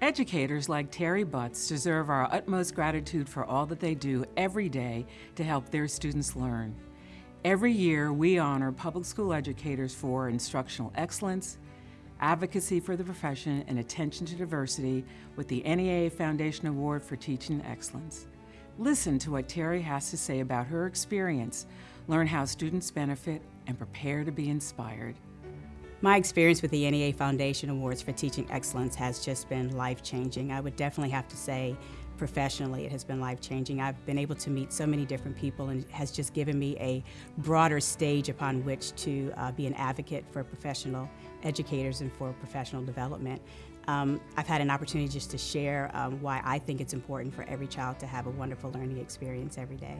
Educators like Terry Butts deserve our utmost gratitude for all that they do every day to help their students learn. Every year, we honor public school educators for instructional excellence, advocacy for the profession, and attention to diversity with the NEA Foundation Award for Teaching Excellence. Listen to what Terry has to say about her experience, learn how students benefit, and prepare to be inspired. My experience with the NEA Foundation Awards for Teaching Excellence has just been life-changing. I would definitely have to say professionally it has been life-changing. I've been able to meet so many different people and has just given me a broader stage upon which to uh, be an advocate for professional educators and for professional development. Um, I've had an opportunity just to share um, why I think it's important for every child to have a wonderful learning experience every day.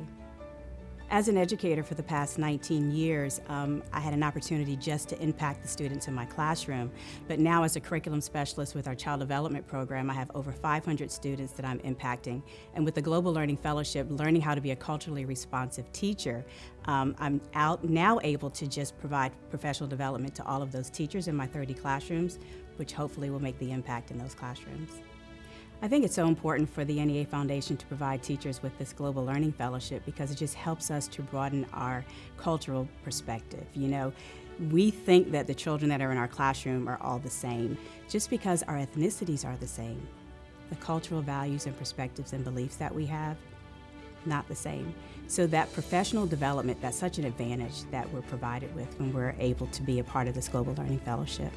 As an educator for the past 19 years, um, I had an opportunity just to impact the students in my classroom. But now as a curriculum specialist with our Child Development Program, I have over 500 students that I'm impacting. And with the Global Learning Fellowship, learning how to be a culturally responsive teacher, um, I'm out now able to just provide professional development to all of those teachers in my 30 classrooms, which hopefully will make the impact in those classrooms. I think it's so important for the NEA Foundation to provide teachers with this Global Learning Fellowship because it just helps us to broaden our cultural perspective. You know, we think that the children that are in our classroom are all the same just because our ethnicities are the same. The cultural values and perspectives and beliefs that we have, not the same. So that professional development, that's such an advantage that we're provided with when we're able to be a part of this Global Learning Fellowship.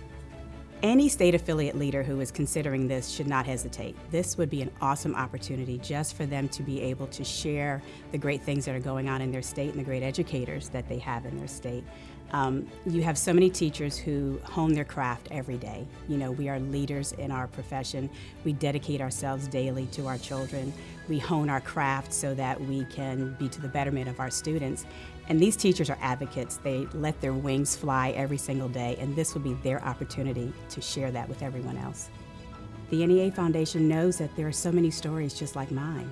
Any state affiliate leader who is considering this should not hesitate. This would be an awesome opportunity just for them to be able to share the great things that are going on in their state and the great educators that they have in their state. Um, you have so many teachers who hone their craft every day. You know, we are leaders in our profession. We dedicate ourselves daily to our children. We hone our craft so that we can be to the betterment of our students. And these teachers are advocates. They let their wings fly every single day, and this will be their opportunity to share that with everyone else. The NEA Foundation knows that there are so many stories just like mine.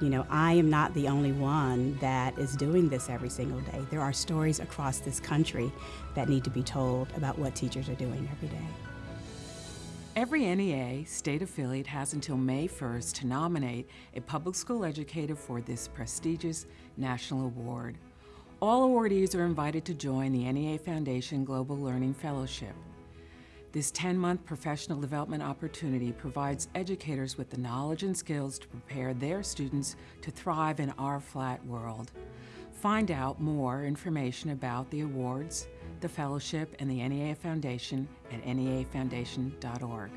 You know, I am not the only one that is doing this every single day. There are stories across this country that need to be told about what teachers are doing every day. Every NEA state affiliate has until May 1st to nominate a public school educator for this prestigious national award. All awardees are invited to join the NEA Foundation Global Learning Fellowship. This 10-month professional development opportunity provides educators with the knowledge and skills to prepare their students to thrive in our flat world. Find out more information about the awards, the Fellowship, and the NEA Foundation at neafoundation.org.